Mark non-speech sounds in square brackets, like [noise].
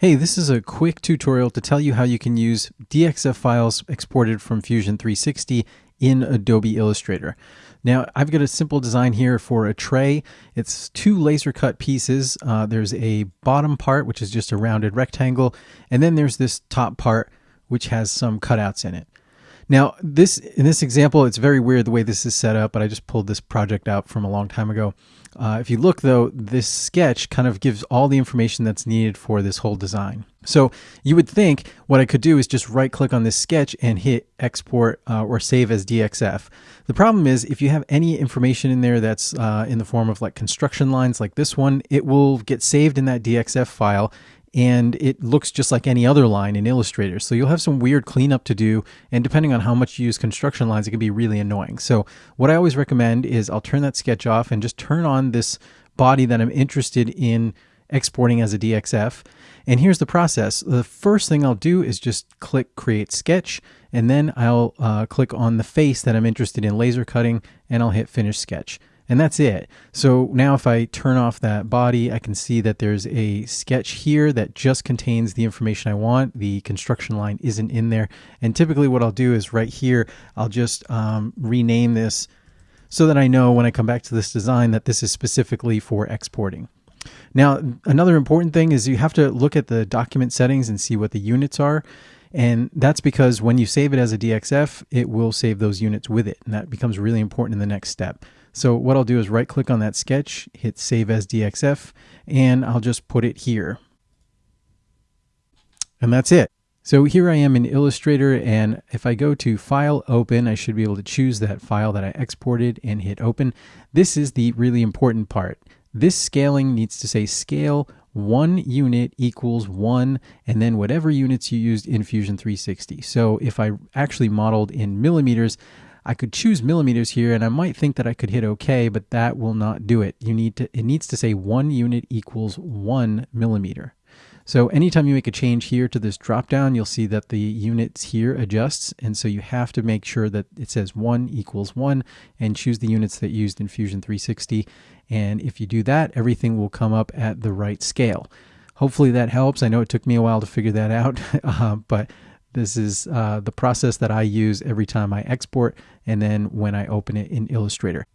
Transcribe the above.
Hey, this is a quick tutorial to tell you how you can use DXF files exported from Fusion 360 in Adobe Illustrator. Now, I've got a simple design here for a tray. It's two laser cut pieces. Uh, there's a bottom part, which is just a rounded rectangle, and then there's this top part, which has some cutouts in it. Now, this in this example, it's very weird the way this is set up, but I just pulled this project out from a long time ago. Uh, if you look though, this sketch kind of gives all the information that's needed for this whole design. So you would think what I could do is just right click on this sketch and hit export uh, or save as DXF. The problem is if you have any information in there that's uh, in the form of like construction lines like this one, it will get saved in that DXF file and it looks just like any other line in Illustrator. So you'll have some weird cleanup to do, and depending on how much you use construction lines, it can be really annoying. So what I always recommend is I'll turn that sketch off and just turn on this body that I'm interested in exporting as a DXF. And here's the process. The first thing I'll do is just click Create Sketch, and then I'll uh, click on the face that I'm interested in laser cutting, and I'll hit Finish Sketch and that's it. So now if I turn off that body, I can see that there's a sketch here that just contains the information I want. The construction line isn't in there. And typically what I'll do is right here, I'll just um, rename this so that I know when I come back to this design that this is specifically for exporting. Now, another important thing is you have to look at the document settings and see what the units are. And that's because when you save it as a DXF, it will save those units with it. And that becomes really important in the next step. So what I'll do is right click on that sketch, hit save as DXF, and I'll just put it here. And that's it. So here I am in Illustrator and if I go to File Open, I should be able to choose that file that I exported and hit Open. This is the really important part. This scaling needs to say scale one unit equals one, and then whatever units you used in Fusion 360. So if I actually modeled in millimeters, I could choose millimeters here and I might think that I could hit OK, but that will not do it. You need to, it needs to say one unit equals one millimeter. So anytime you make a change here to this drop down, you'll see that the units here adjusts. And so you have to make sure that it says one equals one and choose the units that used in Fusion 360. And if you do that, everything will come up at the right scale. Hopefully that helps. I know it took me a while to figure that out, [laughs] uh, but this is uh, the process that I use every time I export and then when I open it in Illustrator.